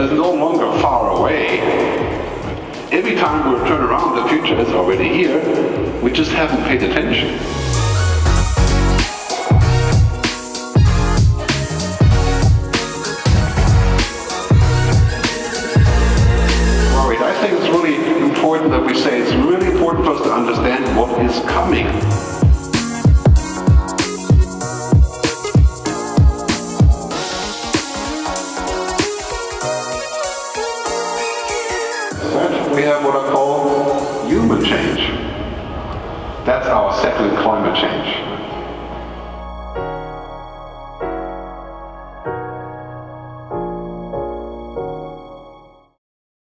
future is no longer far away. Every time we turn around, the future is already here. We just haven't paid attention. I think it's really important that we say it's really important for us to understand what is coming. We have what I call human change. That's our second climate change.